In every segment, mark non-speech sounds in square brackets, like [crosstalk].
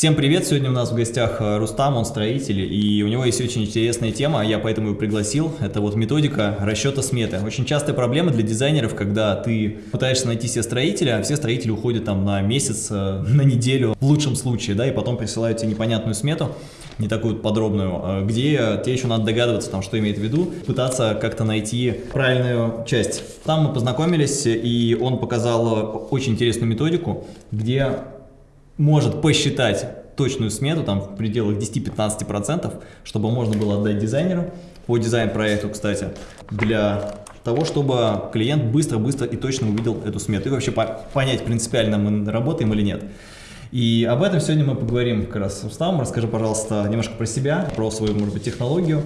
Всем привет! Сегодня у нас в гостях э, Рустам, он строитель, и у него есть очень интересная тема, я поэтому его пригласил. Это вот методика расчета сметы. Очень частая проблема для дизайнеров, когда ты пытаешься найти себе строителя, а все строители уходят там на месяц, э, [laughs] на неделю, в лучшем случае, да, и потом присылают тебе непонятную смету, не такую подробную, э, где тебе еще надо догадываться, там, что имеет в виду, пытаться как-то найти правильную часть. Там мы познакомились, и он показал очень интересную методику, где может посчитать точную смету, там в пределах 10-15%, чтобы можно было отдать дизайнеру по дизайн-проекту, кстати, для того, чтобы клиент быстро-быстро и точно увидел эту смету и вообще понять, принципиально мы работаем или нет. И об этом сегодня мы поговорим как раз с Рустамом. Расскажи, пожалуйста, немножко про себя, про свою, может быть, технологию.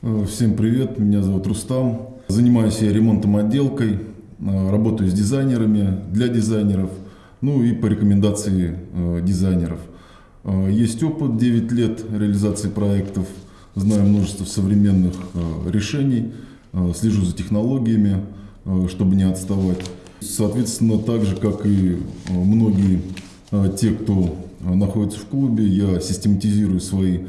Э, всем привет, меня зовут Рустам. Занимаюсь я ремонтом отделкой, э, работаю с дизайнерами, для дизайнеров – ну и по рекомендации э, дизайнеров. Э, есть опыт 9 лет реализации проектов, знаю множество современных э, решений, э, слежу за технологиями, э, чтобы не отставать. Соответственно, так же, как и э, многие э, те, кто э, находится в клубе, я систематизирую свои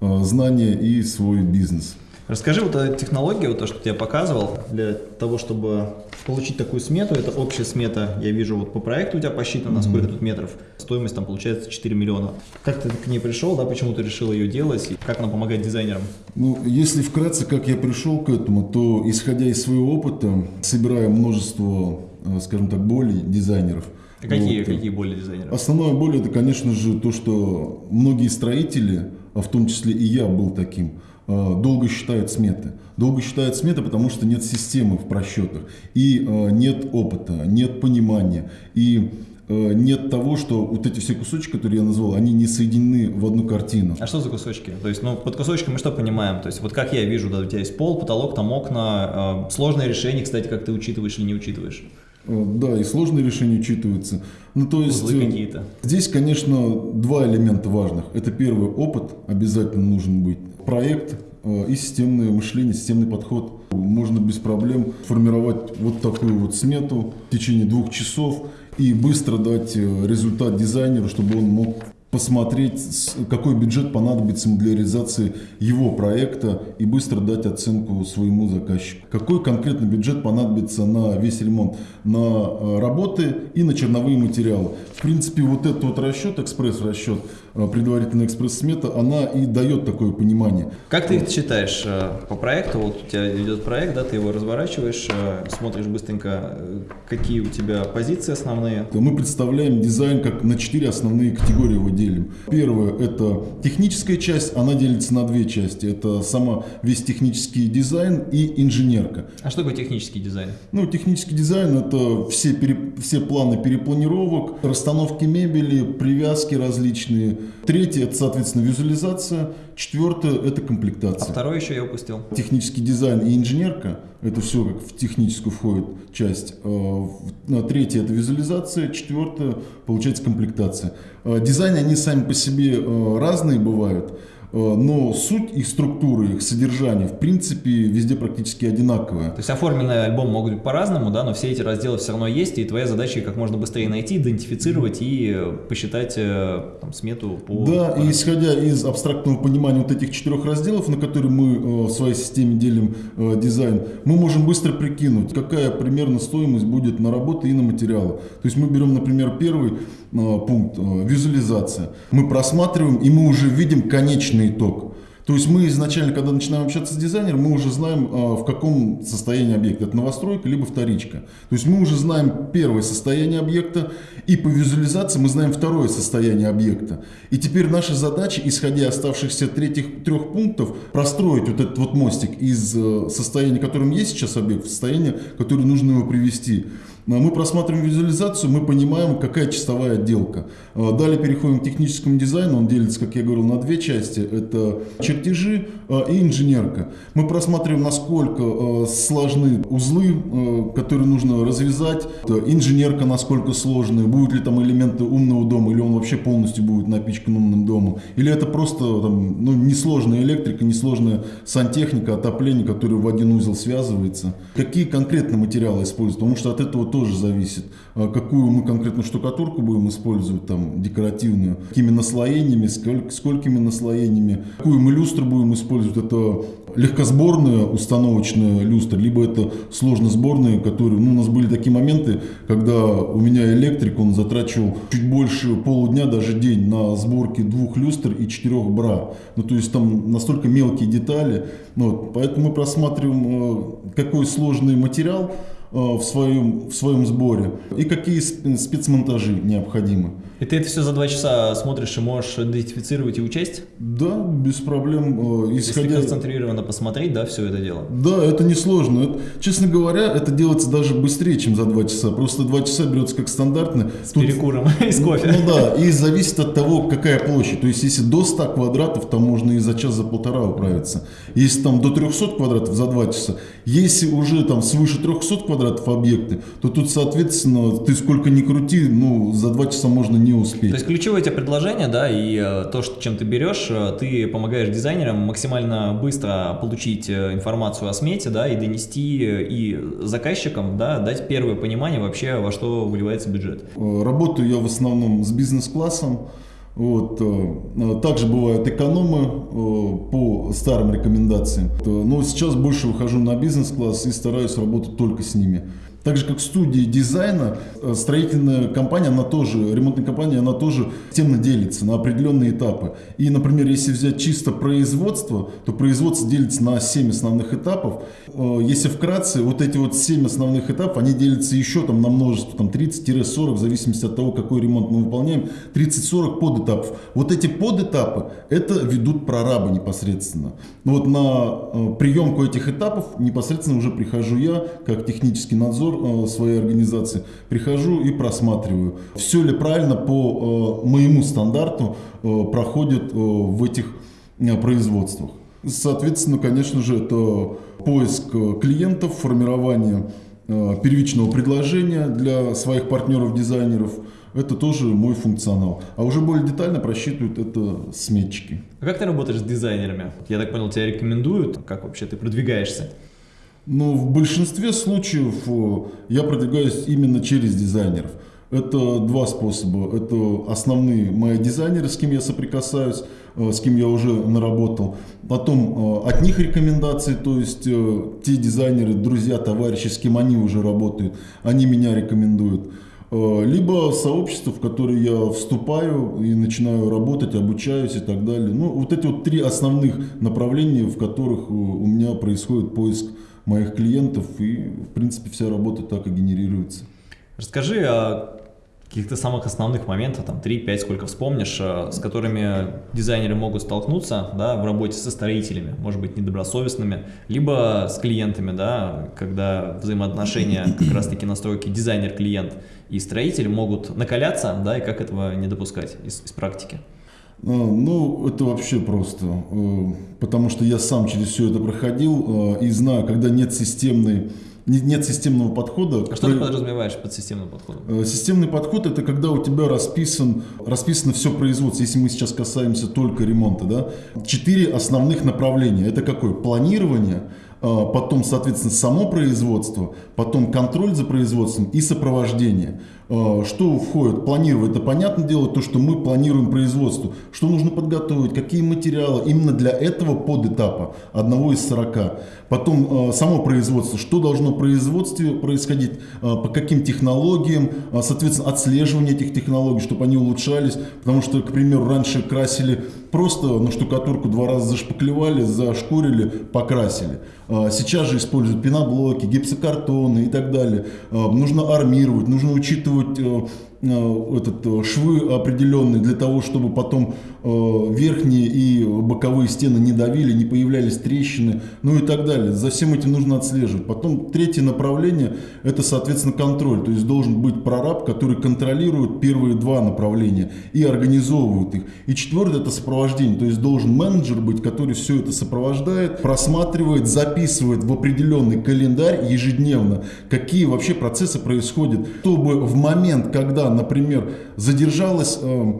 знания и свой бизнес. Расскажи вот о технологии, вот то, что я показывал, для того, чтобы получить такую смету, это общая смета, я вижу вот по проекту у тебя посчитано, mm -hmm. сколько тут метров, стоимость там получается 4 миллиона. Как ты к ней пришел, да, почему ты решил ее делать, и как она помогает дизайнерам? Ну, если вкратце, как я пришел к этому, то исходя из своего опыта, собирая множество, э, скажем так, болей дизайнеров, а какие, вот. какие боли дизайнеров? Основная боль это, конечно же, то, что многие строители, а в том числе и я был таким, долго считают сметы. Долго считают сметы, потому что нет системы в просчетах, и э, нет опыта, нет понимания, и э, нет того, что вот эти все кусочки, которые я назвал, они не соединены в одну картину. А что за кусочки? То есть, ну, под кусочками мы что понимаем? То есть, вот как я вижу, да, у тебя есть пол, потолок, там окна, сложное решение, кстати, как ты учитываешь или не учитываешь? Да, и сложные решения учитываются. Ну, то есть, Узлы какие-то. Здесь, конечно, два элемента важных. Это первый опыт обязательно нужен быть проект э, и системное мышление, системный подход. Можно без проблем формировать вот такую вот смету в течение двух часов и быстро дать э, результат дизайнеру, чтобы он мог посмотреть, какой бюджет понадобится для реализации его проекта и быстро дать оценку своему заказчику. Какой конкретно бюджет понадобится на весь ремонт, на э, работы и на черновые материалы. В принципе, вот этот вот расчет, экспресс-расчет, предварительная экспресс-смета, она и дает такое понимание. Как ты считаешь э, по проекту? Вот у тебя идет проект, да, ты его разворачиваешь, смотришь быстренько, какие у тебя позиции основные? Мы представляем дизайн как на четыре основные категории его делим. Первое – это техническая часть, она делится на две части. Это сама весь технический дизайн и инженерка. А что такое технический дизайн? Ну, технический дизайн – это все, пере, все планы перепланировок, расстановки мебели, привязки различные. Третье – это, соответственно, визуализация. Четвертое – это комплектация. А второе еще я упустил. Технический дизайн и инженерка – это все как в техническую входит часть. А, третье – это визуализация. Четвертое – получается комплектация. А, дизайны, они сами по себе а, разные бывают. Э, но суть их структуры, их содержание, в принципе, везде практически одинаковая. То есть оформленный альбом могут быть по-разному, да, но все эти разделы все равно есть, и твоя задача их как можно быстрее найти, идентифицировать и посчитать э, там, смету по... Да, и исходя из абстрактного понимания вот этих четырех разделов, на которые мы э, в своей системе делим дизайн, мы можем быстро прикинуть, какая примерно стоимость будет на работы и на материалы. То есть мы берем, например, первый пункт, визуализация. Мы просматриваем, и мы уже видим конечный итог. То есть мы изначально, когда начинаем общаться с дизайнером, мы уже знаем, а, в каком состоянии объект. Это новостройка, либо вторичка. То есть мы уже знаем первое состояние объекта, и по визуализации мы знаем второе состояние объекта. И теперь наша задача, исходя оставшихся третьих трех пунктов, простроить вот этот вот мостик из э, состояния, которым есть сейчас объект, в состояние, которое нужно его привести. А мы просматриваем визуализацию, мы понимаем, какая чистовая отделка. А, далее переходим к техническому дизайну. Он делится, как я говорил, на две части. Это чертежи а, и инженерка. Мы просматриваем, насколько сложны узлы, которые нужно развязать. Инженерка, насколько сложная. Будут ли там элементы умного дома, или он вообще полностью будет напичкан умным домом. Или это просто там, ну, несложная электрика, несложная сантехника, отопление, которое в один узел связывается. Какие конкретно материалы используют. Потому что от этого тоже зависит. А какую мы конкретно штукатурку будем использовать, там, декоративную, какими наслоениями, сколь, сколькими наслоениями, какую мы люстру будем использовать, это легкосборная установочная люстра, либо это сложносборные, которые, ну, у нас были такие моменты, когда у меня электрик, он затрачивал чуть больше полудня, даже день на сборке двух люстр и четырех бра. Ну, то есть там настолько мелкие детали. Вот, поэтому мы просматриваем, э, какой сложный материал, в своем, в своем сборе и какие спецмонтажи необходимы. И ты это все за два часа смотришь и можешь идентифицировать и учесть? Да, без проблем. Э, исходя... Если концентрированно посмотреть, да, все это дело? Да, это несложно. Это, честно говоря, это делается даже быстрее, чем за два часа. Просто два часа берется как стандартно. С Тут... перекуром [laughs] и с кофе. Ну, ну да, и зависит от того, какая площадь. То есть, если до 100 квадратов, там можно и за час, за полтора управиться. Если там до 300 квадратов, за два часа. Если уже там свыше 300 квадратов объекты, то тут, соответственно, ты сколько ни крути, ну, за два часа можно не успеть. То есть ключевое тебе предложение, да, и э, то, что, чем ты берешь, э, ты помогаешь дизайнерам максимально быстро получить э, информацию о смете, да, и донести и заказчикам, да, дать первое понимание вообще, во что выливается бюджет. Работаю я в основном с бизнес-классом, вот. Также бывают экономы по старым рекомендациям. Но сейчас больше выхожу на бизнес-класс и стараюсь работать только с ними. Так же, как студии дизайна, э, строительная компания, она тоже, ремонтная компания, она тоже темно делится на определенные этапы. И, например, если взять чисто производство, то производство делится на 7 основных этапов. Э, если вкратце, вот эти вот 7 основных этапов, они делятся еще там на множество, там 30-40, в зависимости от того, какой ремонт мы выполняем, 30-40 подэтапов. Вот эти подэтапы, это ведут прорабы непосредственно. Вот на э, приемку этих этапов непосредственно уже прихожу я, как технический надзор, Э, своей организации, прихожу и просматриваю, все ли правильно по э, моему стандарту э, проходит в этих производствах. Соответственно, конечно же, это поиск клиентов, формирование первичного предложения для своих партнеров-дизайнеров. Это тоже мой функционал. А уже более детально просчитывают это сметчики. А как ты работаешь с дизайнерами? Я так понял, тебя рекомендуют? Как вообще ты продвигаешься? Но в большинстве случаев э, я продвигаюсь именно через дизайнеров. Это два способа. Это основные мои дизайнеры, с кем я соприкасаюсь, э, с кем я уже наработал. Потом э, от них рекомендации, то есть те дизайнеры, друзья, товарищи, с кем они уже работают, они меня рекомендуют. Либо сообщество, в которое я вступаю и начинаю работать, обучаюсь и так далее. Ну, вот эти вот три основных направления, в которых у меня происходит поиск моих клиентов, и, в принципе, вся работа так и генерируется. Расскажи о каких-то самых основных моментах, там 3-5, сколько вспомнишь, э, с которыми дизайнеры могут столкнуться да, в работе со строителями, может быть, недобросовестными, либо с клиентами, да, когда взаимоотношения [clears throat] как раз-таки настройки дизайнер-клиент и строитель могут накаляться, да, и как этого не допускать из, из практики. А, ну, это вообще просто, э, потому что я сам через все это проходил э, и знаю, когда нет системной нет системного подхода. А что ты подразумеваешь под системным подходом? Э, системный подход это когда у тебя расписан, расписано все производство, если мы сейчас касаемся только ремонта. Да? Четыре основных направления. Это какое? Планирование, потом, соответственно, само производство, потом контроль за производством и сопровождение. А, что входит? Планировать. Это понятное дело, то, что мы планируем производство. Что нужно подготовить, какие материалы именно для этого подэтапа, одного из 40. Потом а, само производство. Что должно в производстве происходить, а, по каким технологиям, соответственно, отслеживание этих технологий, чтобы они улучшались. Потому что, к примеру, раньше красили просто на штукатурку два раза зашпаклевали, зашкурили, покрасили. Сейчас же используют пеноблоки, гипсокартоны и так далее. Нужно армировать, нужно учитывать э, Э, этот, э, швы определенные для того, чтобы потом верхние и боковые стены не давили, не появлялись трещины, ну и так далее. За всем этим нужно отслеживать. Потом третье направление – это, соответственно, контроль. То есть должен быть прораб, который контролирует первые два направления и организовывает их. И четвертое – это сопровождение. То есть должен менеджер быть, который все это сопровождает, просматривает, записывает в определенный календарь ежедневно, какие вообще процессы происходят, чтобы в момент, когда например, задержалась э,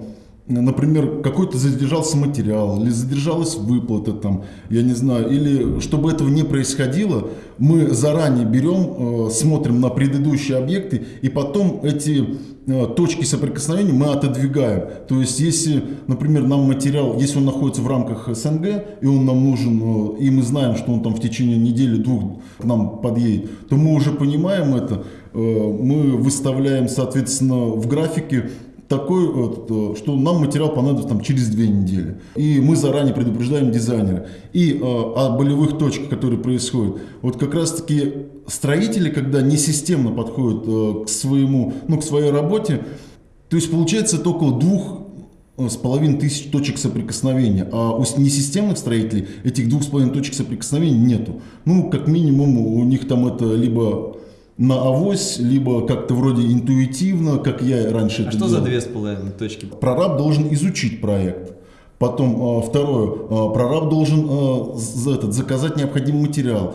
например, какой-то задержался материал, или задержалась выплата, там, я не знаю, или чтобы этого не происходило, мы заранее берем, э, смотрим на предыдущие объекты, и потом эти э, точки соприкосновения мы отодвигаем. То есть, если, например, нам материал, если он находится в рамках СНГ, и он нам нужен, э, и мы знаем, что он там в течение недели-двух к нам подъедет, то мы уже понимаем это, мы выставляем, соответственно, в графике такой, э, что нам материал понадобится там, через две недели. И мы заранее предупреждаем дизайнера. И э, о болевых точках, которые происходят. Вот как раз-таки строители, когда не системно подходят э, к, своему, ну, к своей работе, то есть получается только двух э, с половиной тысяч точек соприкосновения, а у несистемных строителей этих двух с половиной точек соприкосновения нету. Ну, как минимум, у них там это либо на авось, либо как-то вроде интуитивно, как я раньше а это что делал. за две с половиной точки? Прораб должен изучить проект. Потом э, второе, э, прораб должен э, за этот, заказать необходимый материал.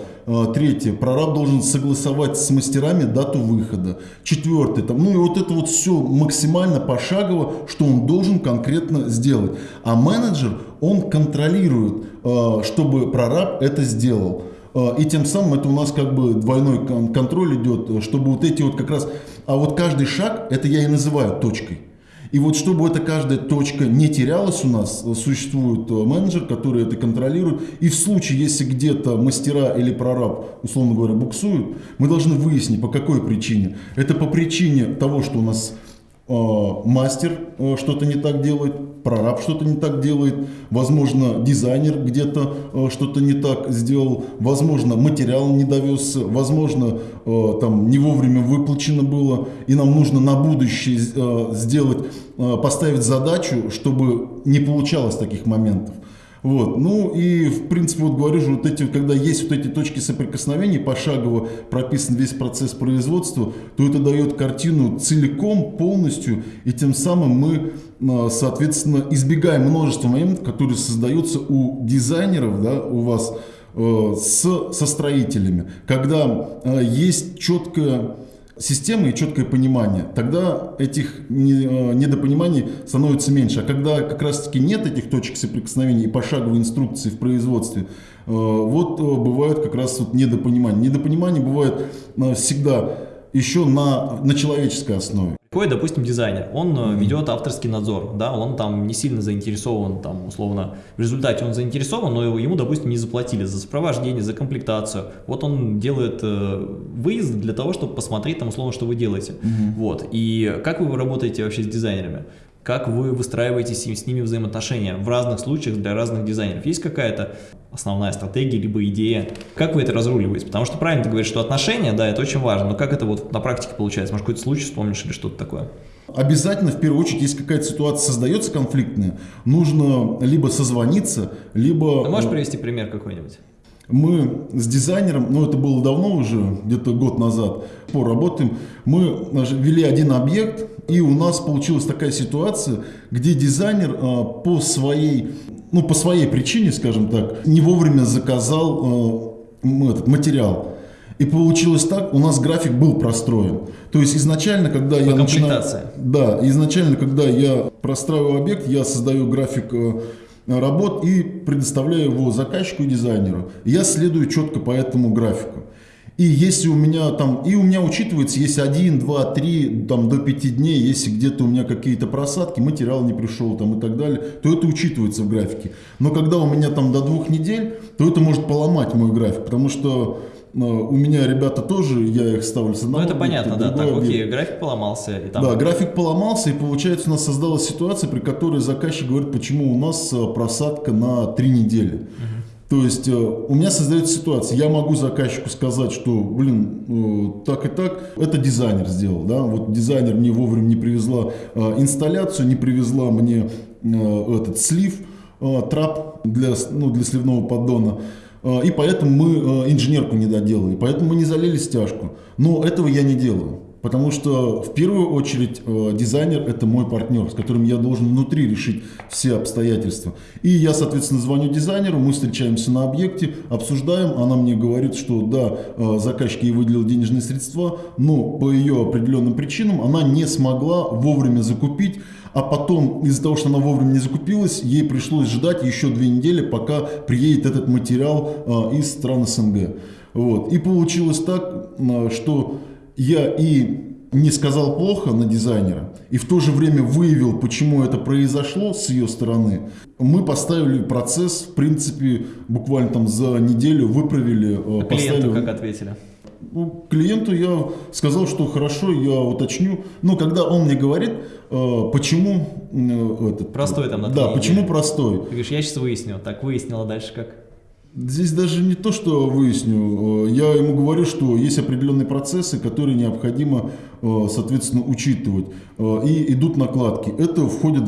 Третье, прораб должен согласовать с мастерами дату выхода. Четвертое, там, ну и вот это вот все максимально пошагово, что он должен конкретно сделать. А менеджер, он контролирует, чтобы прораб это сделал. Э, и тем самым это у нас как бы двойной контроль идет, э, чтобы вот эти вот как раз... А вот каждый шаг, это я и называю точкой. И вот чтобы эта каждая точка не терялась у нас, э, существует менеджер, который это контролирует. И в случае, если где-то мастера или прораб, условно говоря, буксуют, мы должны выяснить, по какой причине. Это по причине того, что у нас Э, мастер э, что-то не так делает, прораб что-то не так делает, возможно, дизайнер где-то э, что-то не так сделал, возможно, материал не довез, возможно, там не вовремя выплачено было, и нам нужно на будущее сделать, поставить задачу, чтобы не получалось таких моментов. Вот. Ну и, в принципе, вот говорю же, вот эти, когда есть вот эти точки соприкосновения, пошагово прописан весь процесс производства, то это дает картину целиком, полностью, и тем самым мы, а, соответственно, избегаем множества моментов, которые создаются у дизайнеров, да, у вас, э, с, со строителями, когда э, есть четкое системы и четкое понимание, тогда этих э, недопониманий становится меньше. А когда как раз-таки нет этих точек соприкосновения и пошаговой инструкции в производстве, э, вот э, бывают как раз вот недопонимания. Недопонимание бывает всегда еще на, на человеческой основе. Какой, допустим, дизайнер, он mm -hmm. ведет авторский надзор, да, он там не сильно заинтересован, там, условно, в результате он заинтересован, но ему, допустим, не заплатили за сопровождение, за комплектацию. Вот он делает э, выезд для того, чтобы посмотреть, там, условно, что вы делаете. Mm -hmm. Вот. И как вы работаете вообще с дизайнерами? Как вы выстраиваете с, ними взаимоотношения в разных случаях для разных дизайнеров? Есть какая-то основная стратегия, либо идея? Как вы это разруливаете? Потому что правильно ты говоришь, что отношения, да, это очень важно, но как это вот на практике получается? Может, какой-то случай вспомнишь или что-то такое? Обязательно, в первую очередь, если какая-то ситуация создается конфликтная, нужно либо созвониться, либо... Ты можешь э, привести пример какой-нибудь? Мы с дизайнером, ну это было давно уже, где-то год назад, поработаем, мы вели один объект, и у нас получилась такая ситуация, где дизайнер э, по своей, ну по своей причине, скажем так, не вовремя заказал э, этот материал. И получилось так, у нас график был простроен. То есть изначально, когда по я начинаю... Да, изначально, когда я простраиваю объект, я создаю график э, работ и предоставляю его заказчику и дизайнеру. Я следую четко по этому графику. И если у меня там, и у меня учитывается, если один, два, три, там до пяти дней, если где-то у меня какие-то просадки, материал не пришел там и так далее, то это учитывается в графике. Но когда у меня там до двух недель, то это может поломать мой график, потому что у меня ребята тоже, я их ставлю с одного Ну это понятно, да, так, окей, график поломался. И там... Да, график поломался, и получается у нас создалась ситуация, при которой заказчик говорит, почему у нас э, просадка на три недели. Угу. То есть э, у меня создается ситуация, я могу заказчику сказать, что, блин, так и так, это дизайнер сделал, да, вот дизайнер мне вовремя не привезла инсталляцию, не привезла мне этот слив, трап для, ну, для сливного поддона. А, и поэтому мы а, инженерку не доделали, поэтому мы не залили стяжку. Но этого я не делаю. Потому что в первую очередь а, дизайнер это мой партнер, с которым я должен внутри решить все обстоятельства. И я, соответственно, звоню дизайнеру, мы встречаемся на объекте, обсуждаем, она мне говорит, что да, заказчик ей выделил денежные средства, но по ее определенным причинам она не смогла вовремя закупить А потом, из-за того, что она вовремя не закупилась, ей пришлось ждать еще две недели, пока приедет этот материал э, из стран СНГ. Вот. И получилось так, э, что я и не сказал плохо на дизайнера и в то же время выявил, почему это произошло с ее стороны, мы поставили процесс, в принципе, буквально там за неделю выправили. А поставили... клиенту как ответили? Клиенту я сказал, что хорошо, я уточню. Но когда он мне говорит, э, почему э, этот... Простой там на Да, почему недели. простой. Ты говоришь, я сейчас выясню. Так, выяснила дальше как? Здесь даже не то, что выясню. Э, я ему говорю, что есть определенные процессы, которые необходимо, э, соответственно, учитывать. Э, и идут накладки. Это входит,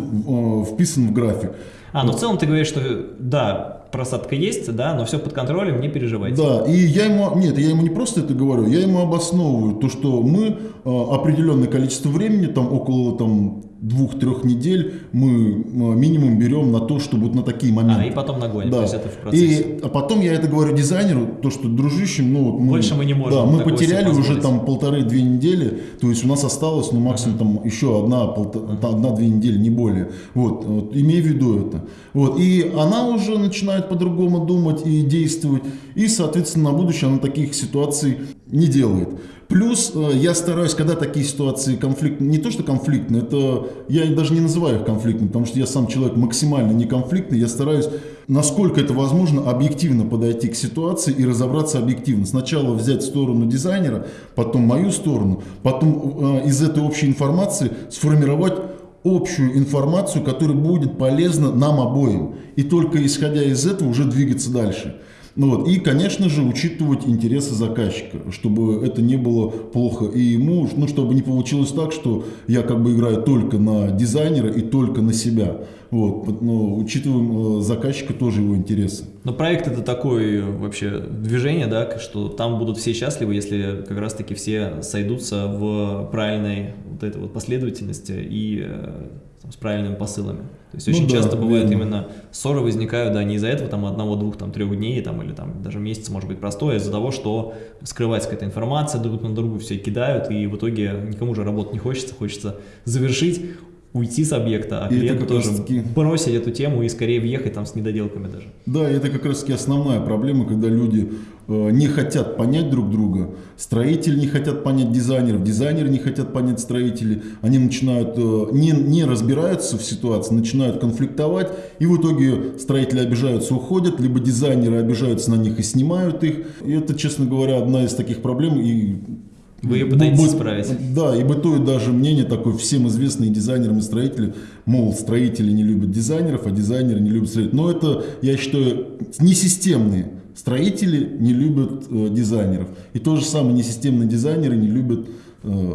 вписан в график. А, ну в целом ты говоришь, что да, просадка есть, да, но все под контролем, не переживайте. Да, и я ему, нет, я ему не просто это говорю, я ему обосновываю то, что мы определенное количество времени, там около там двух-трех недель мы минимум берем на то, чтобы вот на такие моменты. А, и потом нагоним, да. то есть это в процессе. И, а потом я это говорю дизайнеру, то, что дружище, ну вот мы... Больше мы не можем. Да, мы потеряли уже там полторы-две недели, то есть у нас осталось, ну максимум там еще одна, одна-две недели, не более. Вот, вот, имей в виду это. Вот, и она уже начинает по-другому думать и действовать, и, соответственно, на будущее она таких ситуаций не делает. Плюс э, я стараюсь, когда такие ситуации конфликтные, не то что конфликтные, это я даже не называю их конфликтными, потому что я сам человек максимально не конфликтный, я стараюсь, насколько это возможно, объективно подойти к ситуации и разобраться объективно. Сначала взять сторону дизайнера, потом мою сторону, потом э, из этой общей информации сформировать общую информацию, которая будет полезна нам обоим. И только исходя из этого уже двигаться дальше. Ну вот. И, конечно же, учитывать интересы заказчика, чтобы это не было плохо и ему, ну, чтобы не получилось так, что я как бы играю только на дизайнера и только на себя. Вот. Но учитываем э, заказчика тоже его интересы. Но проект это такое вообще движение, да, что там будут все счастливы, если как раз-таки все сойдутся в правильной вот этой вот последовательности и э, там, с правильными посылами. То есть ну очень да, часто бывает верно. именно ссоры возникают, да, не из-за этого там одного, двух, там трех дней, там или там даже месяц может быть простое, а из-за того, что скрывается какая-то информация, друг на другу все кидают, и в итоге никому же работать не хочется, хочется завершить, уйти с объекта, а клиенту тоже таки... бросить эту тему и скорее въехать там с недоделками даже. Да, это как раз таки основная проблема, когда люди э, не хотят понять друг друга, строители не хотят понять дизайнеров, дизайнеры не хотят понять строителей, они начинают, э, не, не разбираются в ситуации, начинают конфликтовать, и в итоге строители обижаются, уходят, либо дизайнеры обижаются на них и снимают их. И это, честно говоря, одна из таких проблем, и вы ее пытаетесь Быт, исправить. Да, и бытует даже мнение такое, всем известные дизайнерам и строители, мол, строители не любят дизайнеров, а дизайнеры не любят строителей. Но это, я считаю, несистемные. Строители не любят э, дизайнеров. И то же самое несистемные дизайнеры не любят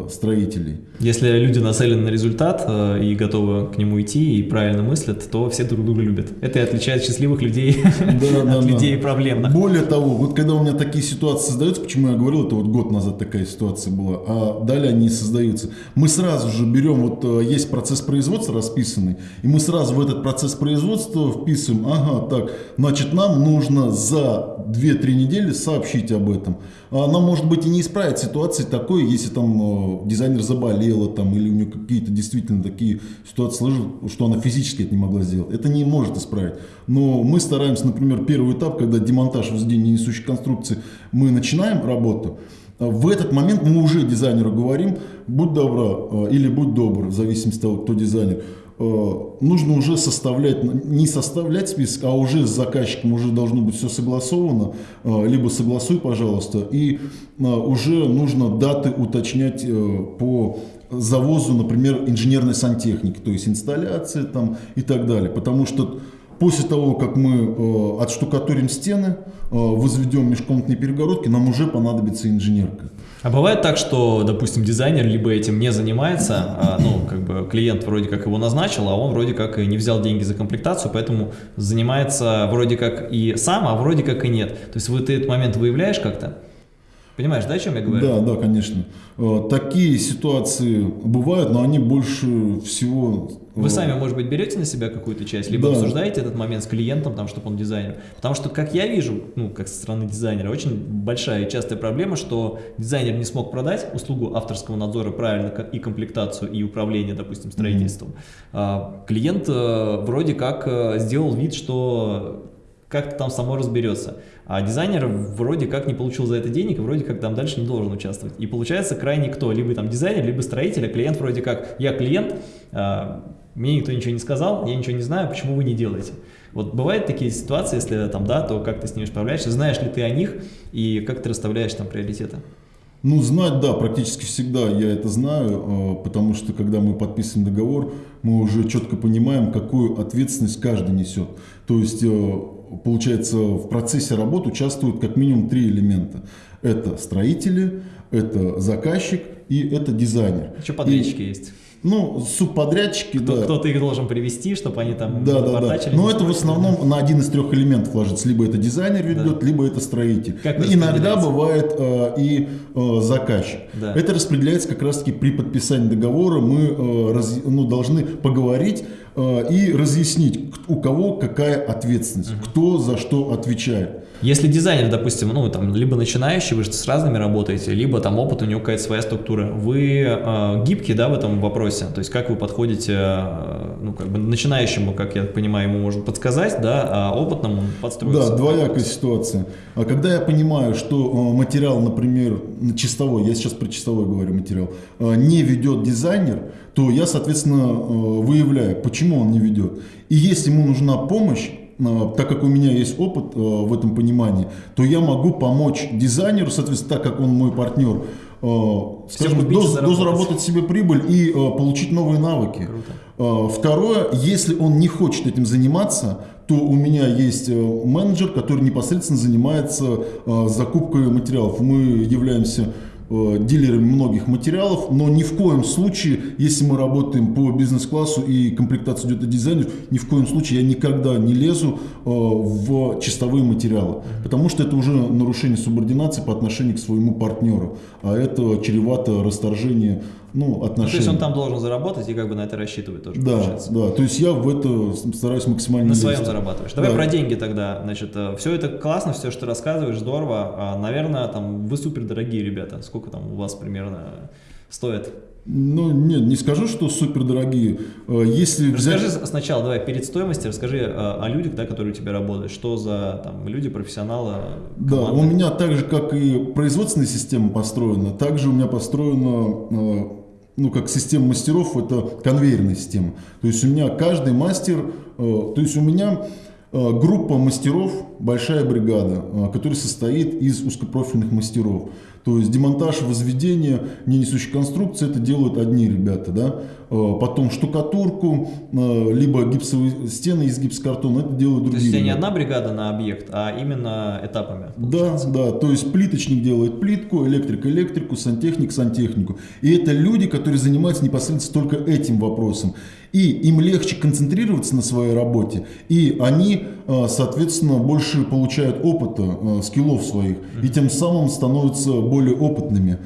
строителей. Если люди нацелены на результат э, и готовы к нему идти и правильно мыслят, то все друг друга любят. Это и отличает счастливых людей [laughs] от людей проблемных. Более того, вот когда у меня такие ситуации создаются, почему я говорил, это вот год назад такая ситуация была, а далее они создаются. Мы сразу же берем, вот э, есть процесс производства расписанный, и мы сразу в этот процесс производства вписываем, ага, так, значит, нам нужно за 2-3 недели сообщить об этом. Она, может быть, и не исправит ситуации такой, если там Э, дизайнер заболела там, или у нее какие-то действительно такие ситуации сложились, что она физически это не могла сделать. Это не может исправить. Но мы стараемся, например, первый этап, когда демонтаж возведения несущей конструкции, мы начинаем работу, в этот момент мы уже дизайнеру говорим, будь добра э, или будь добр, в зависимости от того, кто дизайнер, нужно уже составлять, не составлять список, а уже с заказчиком уже должно быть все согласовано, либо согласуй, пожалуйста, и уже нужно даты уточнять по завозу, например, инженерной сантехники, то есть инсталляции там и так далее, потому что После того, как мы э, отштукатурим стены, э, возведем межкомнатные перегородки, нам уже понадобится инженерка. А бывает так, что, допустим, дизайнер либо этим не занимается, а, ну, как бы клиент вроде как его назначил, а он вроде как и не взял деньги за комплектацию, поэтому занимается вроде как и сам, а вроде как и нет. То есть вы ты этот момент выявляешь как-то? Понимаешь, да, о чем я говорю? Да, да, конечно. Э, такие ситуации бывают, но они больше всего... Вы э, сами, может быть, берете на себя какую-то часть, либо Да. обсуждаете этот момент с клиентом, там, чтобы он дизайнер. Потому что, как я вижу, ну, как со стороны дизайнера, очень большая и частая проблема, что дизайнер не смог продать услугу авторского надзора правильно ко- и комплектацию, и управление, допустим, строительством. А клиент э, вроде как э, сделал вид, что как-то там само разберется. А дизайнер вроде как не получил за это денег, и вроде как там дальше не должен участвовать. И получается крайне кто? Либо там дизайнер, либо строитель, а клиент вроде как, я клиент, а, мне никто ничего не сказал, я ничего не знаю, почему вы не делаете. Вот бывают такие ситуации, если там да, то как ты с ними справляешься, знаешь ли ты о них и как ты расставляешь там приоритеты? Ну, знать, да, практически всегда я это знаю, э, потому что когда мы подписываем договор, мы уже четко понимаем, какую ответственность каждый несет. То есть, э, получается, в процессе работы участвуют как минимум три элемента. Это строители, это заказчик и это дизайнер. Еще подрядчики есть. Ну, субподрядчики, Кто- да. Кто-то их должен привести, чтобы они там Да, да, да. Но это в основном на один из трех элементов ложится. Либо это дизайнер ведет, либо это строитель. Как Иногда бывает э, и э, заказчик. Да. Это распределяется как раз-таки при подписании договора. Мы э, раз- ну, должны поговорить э, и разъяснить, у кого какая ответственность, кто за что отвечает. Если дизайнер, допустим, ну там либо начинающий, вы же с разными работаете, либо там опыт, у него какая-то своя структура. Вы э, гибкие, да, в этом вопросе? То есть как вы подходите, э, ну как бы начинающему, как я понимаю, ему можно подсказать, да, а опытному подстроиться. Да, двоякая ситуация. А когда я понимаю, что э, материал, например, на чистовой, я сейчас про чистовой говорю материал, не ведет дизайнер, то я, соответственно, выявляю, почему он не ведет. И если ему нужна помощь, так как у меня есть опыт э, в этом понимании, то я могу помочь дизайнеру, соответственно, так как он мой партнер, э, скажем, купить и до- заработать. дозаработать себе прибыль и э, получить новые навыки. Круто. Второе, если он не хочет этим заниматься, то у меня есть менеджер, который непосредственно занимается закупкой материалов. Мы являемся дилерами многих материалов, но ни в коем случае, если мы работаем по бизнес-классу и комплектация идет от дизайнеров, ни в коем случае я никогда не лезу э, в чистовые материалы, потому что это уже нарушение субординации по отношению к своему партнеру, а это чревато расторжение ну, Ну, то есть он там должен заработать и как бы на это рассчитывать тоже, Да, получается. да, то есть я в это стараюсь максимально На не своем лезть. зарабатываешь. Давай Да. про деньги тогда. Значит, все это классно, все, что ты рассказываешь, здорово. А, наверное, там вы супер дорогие ребята. Сколько там у вас примерно стоит? Ну, нет, не скажу, что супер дорогие. Если взять... Расскажи с- сначала, давай, перед стоимостью, расскажи э, о людях, да, которые у тебя работают. Что за там люди, профессионалы, Да, команды? у меня так же, как и производственная система построена, также у меня построена, э, ну, как система мастеров, это конвейерная система. То есть у меня каждый мастер, э, то есть у меня э, группа мастеров, большая бригада, э, которая состоит из узкопрофильных мастеров. То есть демонтаж, возведение, ненесущие конструкции, это делают одни ребята, да. Э, Потом штукатурку, э, либо гипсовые стены из гипсокартона, это делают То другие есть у тебя не одна бригада на объект, а именно этапами. Да, да, то есть плиточник делает плитку, электрик электрику, сантехник сантехнику. И это люди, которые занимаются непосредственно только этим вопросом. И им легче концентрироваться на своей работе, и они, э, соответственно, больше получают опыта, э, скиллов своих, и тем самым становятся более опытными.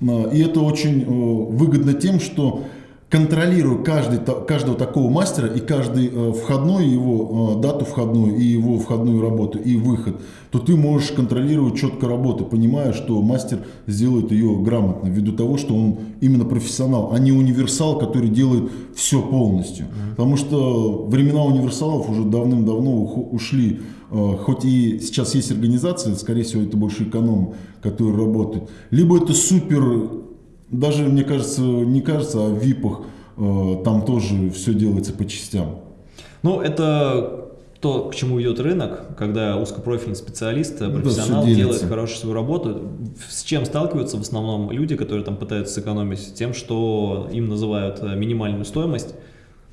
Э, И это очень выгодно тем, что контролируя каждый, каждого такого мастера и каждый э, входной его, э, дату входную и его входную работу и выход, то ты можешь контролировать четко работу, понимая, что мастер сделает ее грамотно, ввиду того, что он именно профессионал, а не универсал, который делает все полностью. Потому что времена универсалов уже давным-давно ушли. Э, Хоть и сейчас есть организации, скорее всего, это больше эконом, которые работают. Либо это супер даже, мне кажется, не кажется, а в ВИПах э, там тоже все делается по частям. Ну, это то, к чему идет рынок, когда узкопрофильный специалист, да, профессионал всё делает хорошую свою работу. С чем сталкиваются в основном люди, которые там пытаются сэкономить? Тем, что им называют э, минимальную стоимость,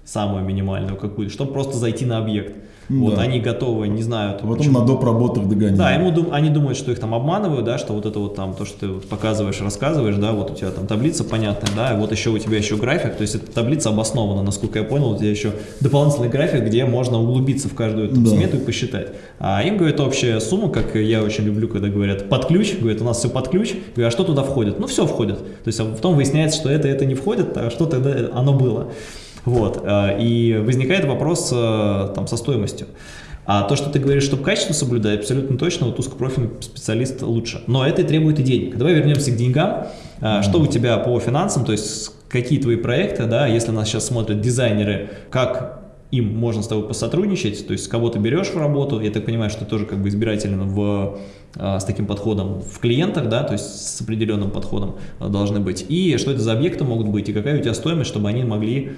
самую минимальную какую-то, чтобы просто зайти на объект. Вот, Да. они готовы, не знаю, там, потом почему- на доп. работах догоняют. да, ему дум- они думают, что их там обманывают, да, что вот это вот там, то, что ты вот показываешь, рассказываешь, да, вот у тебя там таблица понятная, да, и вот еще у тебя еще график, то есть эта таблица обоснована, насколько я понял, у тебя еще дополнительный график, где можно углубиться в каждую эту Да. смету и посчитать. А им, говорят, общая сумма, как я очень люблю, когда говорят под ключ, говорят, у нас все под ключ, говорю, а что туда входит? Ну, все входит. То есть а потом выясняется, что это, это не входит, а что тогда оно было. Вот, э, и возникает вопрос э, там со стоимостью. А то, что ты говоришь, чтобы качество соблюдать, абсолютно точно, вот узкопрофильный специалист лучше. Но это и требует и денег. Давай вернемся к деньгам. А, Что у тебя по финансам, то есть какие твои проекты, да, если нас сейчас смотрят дизайнеры, как им можно с тобой посотрудничать, то есть кого ты берешь в работу, я так понимаю, что ты тоже как бы избирательно в, с таким подходом в клиентах, да, то есть с определенным подходом должны быть, и что это за объекты могут быть, и какая у тебя стоимость, чтобы они могли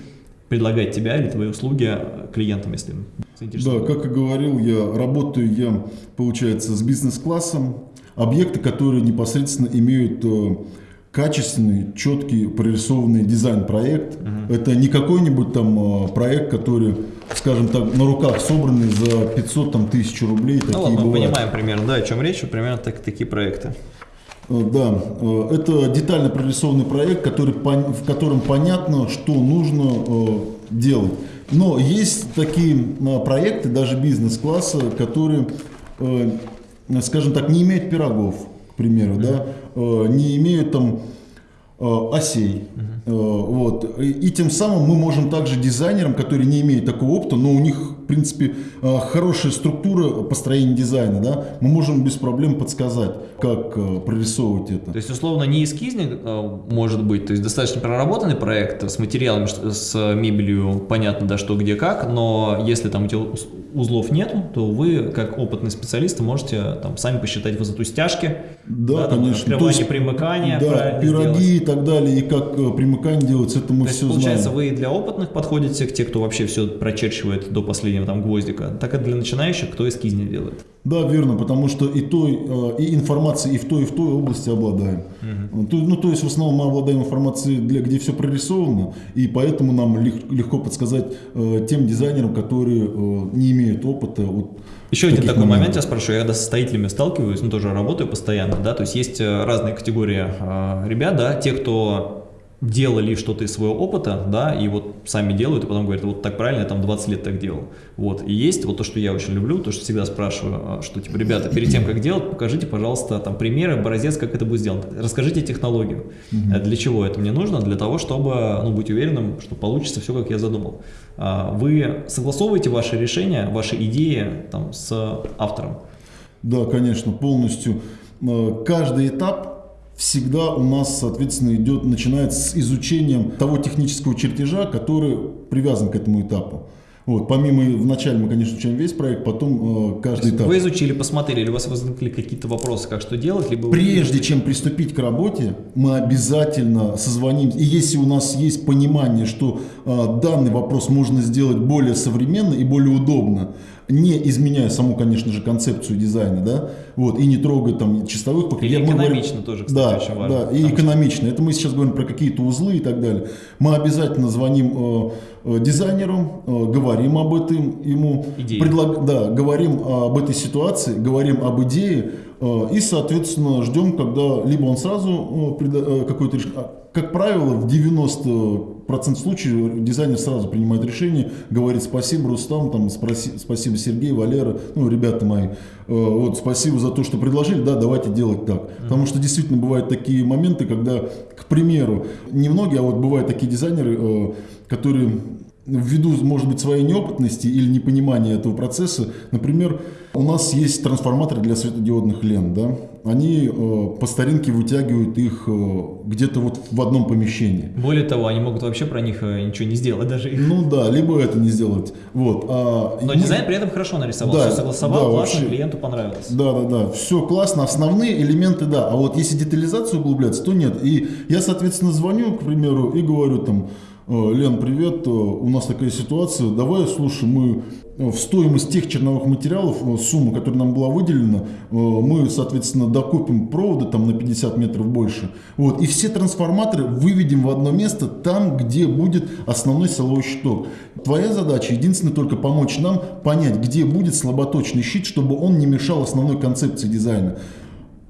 предлагать тебя или твои услуги а, клиентам, если Да, как и говорил, я работаю я, получается, с бизнес-классом. Объекты, которые непосредственно имеют э, качественный, четкий, прорисованный дизайн-проект. Это не какой-нибудь там э, проект, который, скажем так, на руках собранный за 500 там, тысяч рублей. Ну Такие вот мы понимаем примерно, да, о чем речь, примерно так, такие проекты. Э, Да, э, это детально прорисованный проект, который, в котором понятно, что нужно э, делать. Но есть такие проекты, даже бизнес-класса, которые, скажем так, не имеют пирогов, к примеру, да, не имеют там осей. Э, Вот. И, и тем самым мы можем также дизайнерам, которые не имеют такого опыта, но у них, в принципе, э, хорошая структура построения дизайна, да, мы можем без проблем подсказать, как э, прорисовывать это. То есть, условно, не эскизник может быть, то есть достаточно проработанный проект с материалами, с мебелью, понятно, да, что, где, как, но если там уз- узлов нету, то вы, как опытный специалист, можете там сами посчитать высоту стяжки, Да, там, конечно. открывание, То есть, примыкание, Да, пироги сделать. и так далее, и как э, примыкание делается, это мы То все получается, знаем. вы и для опытных подходите, к те, кто вообще все прочерчивает до последнего там гвоздика, так и для начинающих, кто эскизник делает. Да, верно, потому что и той, э, и информации и в той, и в той области обладаем. То- Ну, то есть в основном мы обладаем информацией, для, где все прорисовано, и поэтому нам лег- легко подсказать э, тем дизайнерам, которые э, не имеют опыта. Вот, Еще один такой момент моментов. я спрошу, я когда со строителями сталкиваюсь, ну тоже работаю постоянно, да, то есть есть разные категории э, ребят, да, те, кто делали что-то из своего опыта, да, и вот сами делают, и потом говорят, вот так правильно, я там 20 лет так делал. Вот, и есть вот то, что я очень люблю, то, что всегда спрашиваю, а, что, типа, ребята, перед тем, как делать, покажите, пожалуйста, там, примеры, образец, как это будет сделано. Расскажите технологию. А Для чего это мне нужно? Для того, чтобы, ну, быть уверенным, что получится все, как я задумал. А, Вы согласовываете ваши решения, ваши идеи там, с автором? Да, конечно, полностью. Э, Каждый этап всегда у нас, соответственно, идет, начинается с изучением того технического чертежа, который привязан к этому этапу. Вот, помимо, вначале мы, конечно, изучаем весь проект, потом э, каждый этап. Вы изучили, посмотрели, или у вас возникли какие-то вопросы, как что делать, либо вы- Прежде чем приступить к работе, мы обязательно созвонимся. И если у нас есть понимание, что э, данный вопрос можно сделать более современно и более удобно, не изменяя саму, конечно же, концепцию дизайна, да, вот, и не трогая там чистовых покрытий. Мы говорим- экономично тоже, кстати, да, очень важно. Да, и Потому что- экономично. Это мы сейчас говорим про какие-то узлы и так далее. Мы обязательно звоним э, э, дизайнеру, э, говорим об этом ему, Идее. предлаг- да, говорим об этой ситуации, говорим об идее и, соответственно, ждем, когда либо он сразу э, э, какое-то решение. а, Как правило, в 90% случаев дизайнер сразу принимает решение, говорит спасибо, Рустам, там, спроси- спасибо, Сергей, Валера, ну, ребята мои, э, вот, спасибо за то, что предложили, да, давайте делать так. Потому что действительно бывают такие моменты, когда, к примеру, не многие, а вот бывают такие дизайнеры, которые ввиду, может быть, своей неопытности или непонимания этого процесса, например, у нас есть трансформаторы для светодиодных лент, да, они э, по старинке вытягивают их э, где-то вот в одном помещении. Более того, они могут вообще про них э, ничего не сделать даже. Ну да, либо это не сделать. Вот. а Но мы- дизайн при этом хорошо нарисовал, Да, все согласовал, да, классно, вообще. клиенту понравилось. Да, да, да. Все классно. Основные элементы, да. А вот если детализацию углубляться, то нет. И я, соответственно, звоню, к примеру, и говорю там, Лен, привет, э, у нас такая ситуация, давай, слушай, мы в стоимость тех черновых материалов, сумма, которая нам была выделена, мы, соответственно, докупим провода там на 50 метров больше. Вот, и все трансформаторы выведем в одно место, там, где будет основной силовой щиток. Твоя задача, единственное, только помочь нам понять, где будет слаботочный щит, чтобы он не мешал основной концепции дизайна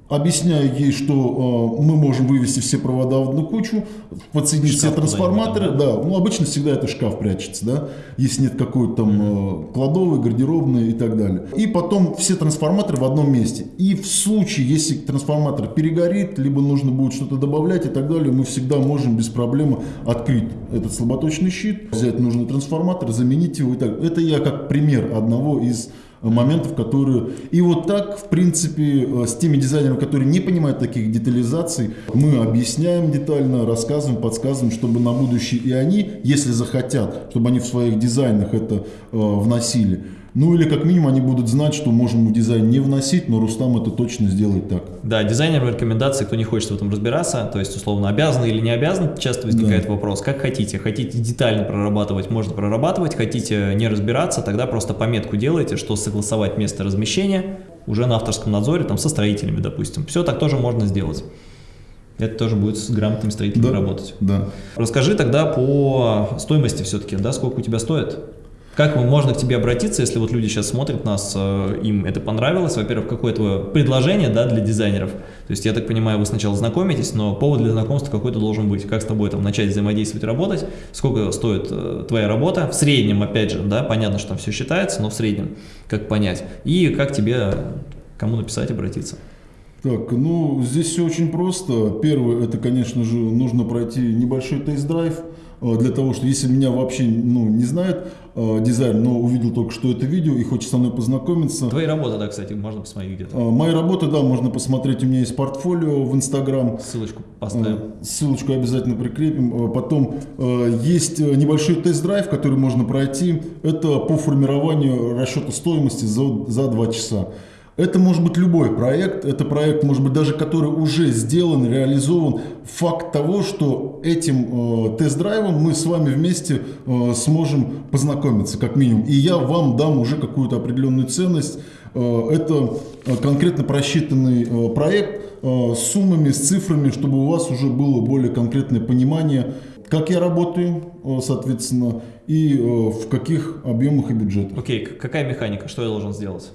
объясняю ей, что э, мы можем вывести все провода в одну кучу, подсоединить шкаф все трансформаторы. Да, ну обычно всегда это шкаф прячется, да, если нет какой-то там э, кладовой, гардеробной и так далее. И потом все трансформаторы в одном месте. И в случае, если трансформатор перегорит, либо нужно будет что-то добавлять и так далее, мы всегда можем без проблемы открыть этот слаботочный щит, взять нужный трансформатор, заменить его и так. Это я как пример одного из моментов, которые... И вот так, в принципе, э, с теми дизайнерами, которые не понимают таких детализаций, мы объясняем детально, рассказываем, подсказываем, чтобы на будущее и они, если захотят, чтобы они в своих дизайнах это э, вносили, ну или как минимум они будут знать, что можем в дизайн не вносить, но Рустам это точно сделает так. Да, дизайнерам рекомендации, кто не хочет в этом разбираться, то есть условно обязан или не обязан, часто возникает да. вопрос, как хотите. Хотите детально прорабатывать, можно прорабатывать, хотите не разбираться, тогда просто пометку делайте, что согласовать место размещения уже на авторском надзоре, там со строителями, допустим. Все так тоже можно сделать. Это тоже будет с грамотными строителями да, работать. Да. Расскажи тогда по стоимости все-таки, да, сколько у тебя стоит? Как можно к тебе обратиться, если вот люди сейчас смотрят нас, э, им это понравилось? Во-первых, какое твое предложение да, для дизайнеров? То есть, я так понимаю, вы сначала знакомитесь, но повод для знакомства какой-то должен быть. Как с тобой там начать взаимодействовать, работать? Сколько стоит э, твоя работа? В среднем, опять же, да, понятно, что там все считается, но в среднем, как понять? И как тебе, кому написать, обратиться? Так, ну, здесь все очень просто. Первое, это, конечно же, нужно пройти небольшой тест-драйв для того, что если меня вообще ну, не знает э, дизайн, но увидел только что это видео и хочет со мной познакомиться. Твои работы, да, кстати, можно посмотреть где-то. Э, мои работы, да, можно посмотреть. У меня есть портфолио в Инстаграм. Ссылочку поставим. Э, ссылочку обязательно прикрепим. Э, потом э, есть небольшой тест-драйв, который можно пройти. Это по формированию расчета стоимости за, за 2 часа. Это может быть любой проект, это проект, может быть, даже который уже сделан, реализован. Факт того, что этим э, тест-драйвом мы с вами вместе э, сможем познакомиться, как минимум. И я вам дам уже какую-то определенную ценность. Э, это э, конкретно просчитанный э, проект э, с суммами, с цифрами, чтобы у вас уже было более конкретное понимание, как я работаю, э, соответственно, и э, в каких объемах и бюджетах. Окей, okay. какая механика, что я должен сделать?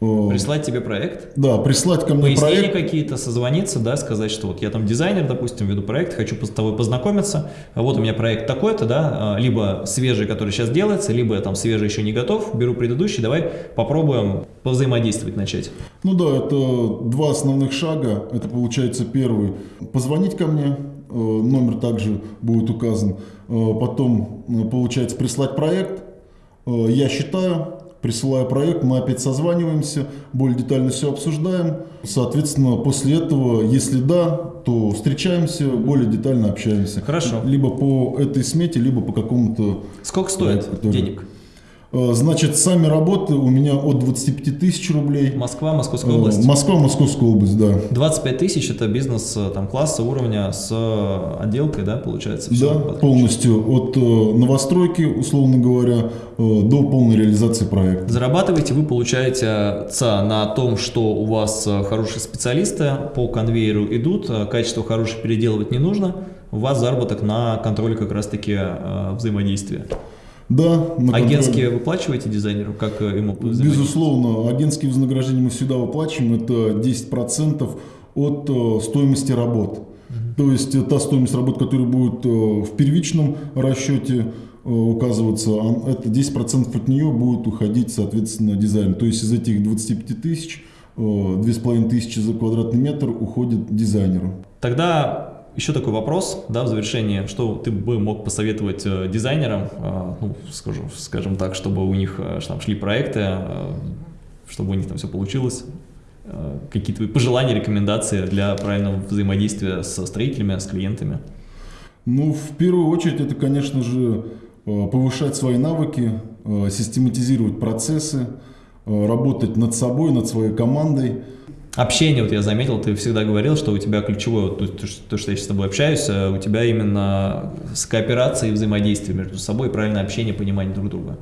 Прислать тебе проект? Да, прислать ко мне Пояснения проект. какие-то, созвониться, да, сказать, что вот я там дизайнер, допустим, веду проект, хочу с тобой познакомиться, а вот у меня проект такой-то, да, а, либо свежий, который сейчас делается, либо там свежий еще не готов, беру предыдущий, давай попробуем повзаимодействовать начать. Ну да, это два основных шага. Это получается первый, позвонить ко мне, э, номер также будет указан. Э, потом, э, получается, прислать проект. Я считаю, присылаю проект, мы опять созваниваемся, более детально все обсуждаем. Соответственно, после этого, если да, то встречаемся, более детально общаемся. Хорошо. Либо по этой смете, либо по какому-то... Сколько стоит проекту, денег? Э, значит, сами работы у меня от 25 тысяч рублей. Москва, Московская область? Москва, Московская область, да. 25 тысяч это бизнес э, там, класса, уровня с э, отделкой, да, получается? Все да, полностью. От новостройки, условно говоря, до полной реализации проекта. Зарабатываете вы, получаете на том, что у вас хорошие специалисты по конвейеру идут, качество хорошее переделывать не нужно, у вас заработок на контроле как раз-таки взаимодействия. Да. Агентские выплачиваете дизайнеру? Как э, ему Безусловно. Агентские вознаграждения мы всегда выплачиваем. Это 10% от э, стоимости работ. Угу. То есть э, та стоимость работ, которая будет в первичном расчете указываться, это 10% от нее будет уходить, соответственно, дизайн. То есть из этих 25 тысяч, 2500 за квадратный метр уходит дизайнеру. Тогда еще такой вопрос, да, в завершении, что ты бы мог посоветовать э, дизайнерам, э, ну, скажем, скажем так, чтобы у них э, там шли проекты, чтобы у них там все получилось, какие твои пожелания, рекомендации для правильного взаимодействия со строителями, с клиентами? Ну, в первую очередь, это, конечно же, повышать свои навыки, систематизировать процессы, работать над собой, над своей командой, Общение, вот я заметил, ты всегда говорил, что у тебя ключевое, вот, то, то, что я сейчас с тобой общаюсь, э, у тебя именно с кооперацией и взаимодействием между собой, правильное общение, понимание друг друга.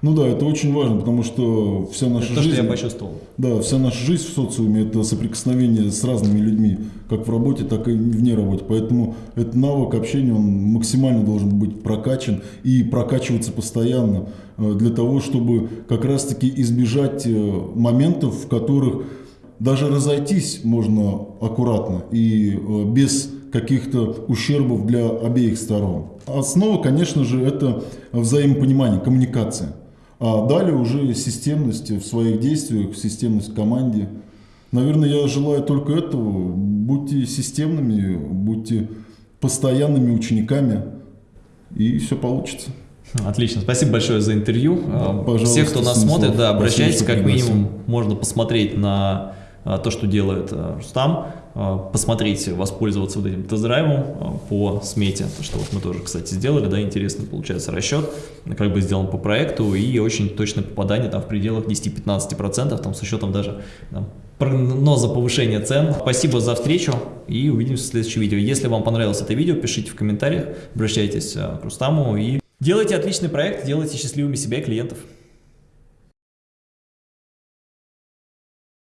Ну да, это очень важно, потому что вся наша это жизнь... то, что я почувствовал. Да, вся наша жизнь в социуме – это соприкосновение с разными людьми, как в работе, так и вне работы. Поэтому этот навык общения, он максимально должен быть прокачан и прокачиваться постоянно э, для того, чтобы как раз-таки избежать э, моментов, в которых даже разойтись можно аккуратно и э, без каких-то ущербов для обеих сторон. Основа, конечно же, это взаимопонимание, коммуникация. А далее уже системность в своих действиях, системность в команде. Наверное, я желаю только этого. Будьте системными, будьте постоянными учениками, и все получится. Отлично, спасибо большое за интервью. Пожалуйста, Все, кто нас смотрит, да, обращайтесь, как минимум можно посмотреть на то, что делает а, Рустам. А, посмотреть, воспользоваться вот этим тест-драйвом по смете, то, что вот мы тоже, кстати, сделали, да, интересный получается расчет, как бы сделан по проекту, и очень точное попадание там в пределах 10-15%, там с учетом даже там, прогноза повышения цен. Спасибо за встречу и увидимся в следующем видео. Если вам понравилось это видео, пишите в комментариях, обращайтесь к Рустаму и делайте отличный проект, делайте счастливыми себя и клиентов.